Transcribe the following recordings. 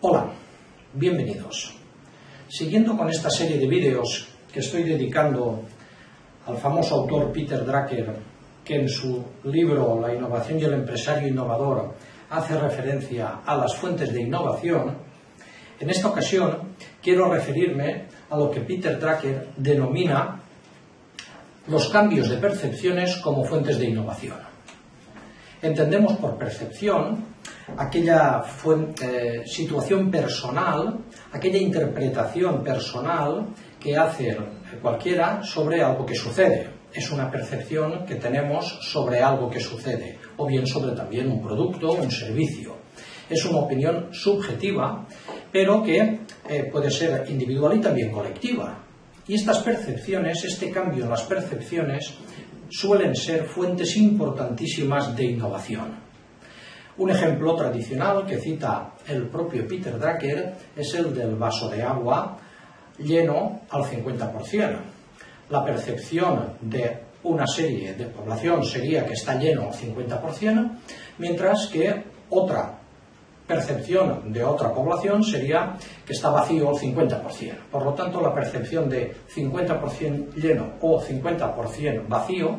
Hola, bienvenidos. Siguiendo con esta serie de vídeos que estoy dedicando al famoso autor Peter Drucker, que en su libro La innovación y el empresario innovador hace referencia a las fuentes de innovación, en esta ocasión quiero referirme a lo que Peter Drucker denomina los cambios de percepciones como fuentes de innovación. Entendemos por percepción aquella eh, situación personal, aquella interpretación personal que hace cualquiera sobre algo que sucede. Es una percepción que tenemos sobre algo que sucede, o bien sobre también un producto o un servicio. Es una opinión subjetiva, pero que eh, puede ser individual y también colectiva. Y estas percepciones, este cambio en las percepciones, suelen ser fuentes importantísimas de innovación. Un ejemplo tradicional que cita el propio Peter Drucker es el del vaso de agua lleno al 50%. La percepción de una serie de población sería que está lleno al 50%, mientras que otra percepción de otra población sería que está vacío al 50%. Por lo tanto, la percepción de 50% lleno o 50% vacío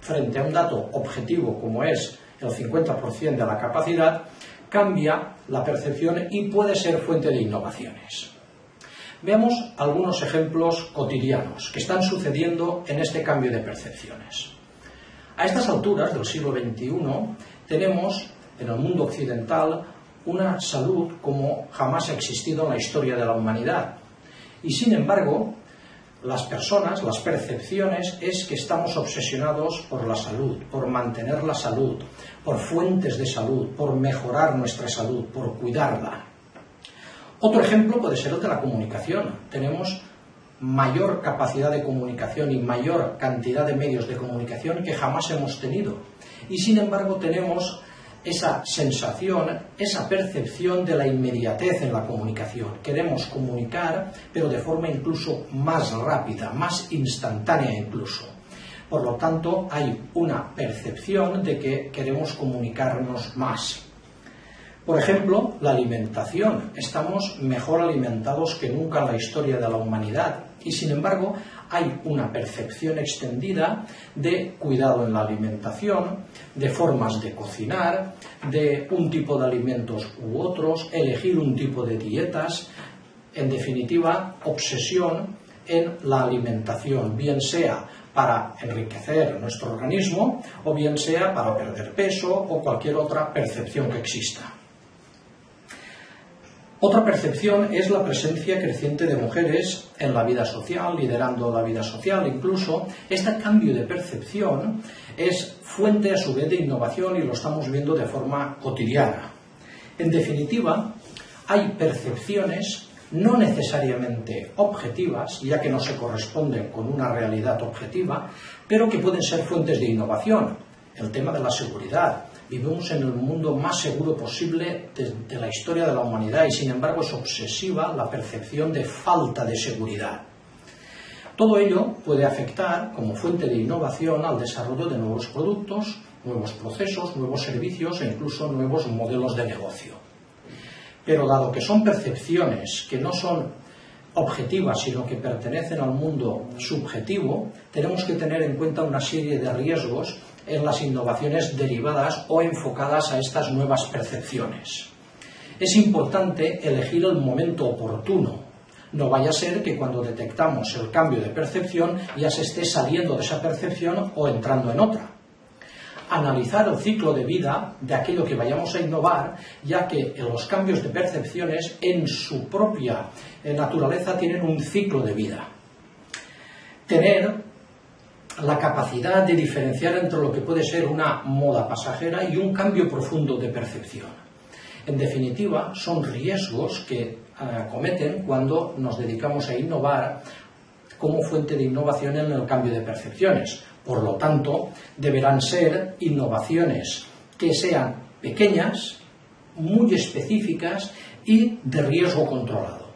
frente a un dato objetivo como es el 50% de la capacidad, cambia la percepción y puede ser fuente de innovaciones. Veamos algunos ejemplos cotidianos que están sucediendo en este cambio de percepciones. A estas alturas del siglo XXI tenemos en el mundo occidental una salud como jamás ha existido en la historia de la humanidad. Y sin embargo, las personas, las percepciones, es que estamos obsesionados por la salud, por mantener la salud, por fuentes de salud, por mejorar nuestra salud, por cuidarla. Otro ejemplo puede ser el de la comunicación. Tenemos mayor capacidad de comunicación y mayor cantidad de medios de comunicación que jamás hemos tenido. Y sin embargo tenemos esa sensación, esa percepción de la inmediatez en la comunicación. Queremos comunicar, pero de forma incluso más rápida, más instantánea incluso. Por lo tanto, hay una percepción de que queremos comunicarnos más. Por ejemplo, la alimentación. Estamos mejor alimentados que nunca en la historia de la humanidad y, sin embargo, hay una percepción extendida de cuidado en la alimentación, de formas de cocinar, de un tipo de alimentos u otros, elegir un tipo de dietas, en definitiva, obsesión en la alimentación, bien sea para enriquecer nuestro organismo o bien sea para perder peso o cualquier otra percepción que exista. Otra percepción es la presencia creciente de mujeres en la vida social, liderando la vida social. Incluso este cambio de percepción es fuente a su vez de innovación y lo estamos viendo de forma cotidiana. En definitiva, hay percepciones no necesariamente objetivas, ya que no se corresponden con una realidad objetiva, pero que pueden ser fuentes de innovación. El tema de la seguridad, Vivimos en el mundo más seguro posible de, la historia de la humanidad y sin embargo es obsesiva la percepción de falta de seguridad. Todo ello puede afectar como fuente de innovación al desarrollo de nuevos productos, nuevos procesos, nuevos servicios e incluso nuevos modelos de negocio. Pero dado que son percepciones que no son objetivas, sino que pertenecen al mundo subjetivo, tenemos que tener en cuenta una serie de riesgos en las innovaciones derivadas o enfocadas a estas nuevas percepciones. Es importante elegir el momento oportuno. No vaya a ser que cuando detectamos el cambio de percepción ya se esté saliendo de esa percepción o entrando en otra. Analizar el ciclo de vida de aquello que vayamos a innovar, ya que los cambios de percepciones en su propia eh, naturaleza tienen un ciclo de vida. Tener la capacidad de diferenciar entre lo que puede ser una moda pasajera y un cambio profundo de percepción. En definitiva, son riesgos que eh, cometen cuando nos dedicamos a innovar como fuente de innovación en el cambio de percepciones. Por lo tanto, deberán ser innovaciones que sean pequeñas, muy específicas y de riesgo controlado.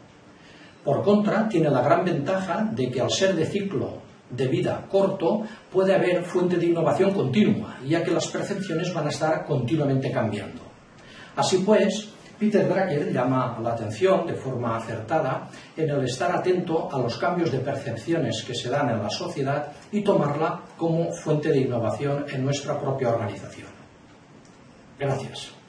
Por contra, tiene la gran ventaja de que al ser de ciclo de vida corto, puede haber fuente de innovación continua, ya que las percepciones van a estar continuamente cambiando. Así pues, Peter Drucker llama la atención de forma acertada en el estar atento a los cambios de percepciones que se dan en la sociedad y tomarla como fuente de innovación en nuestra propia organización. Gracias.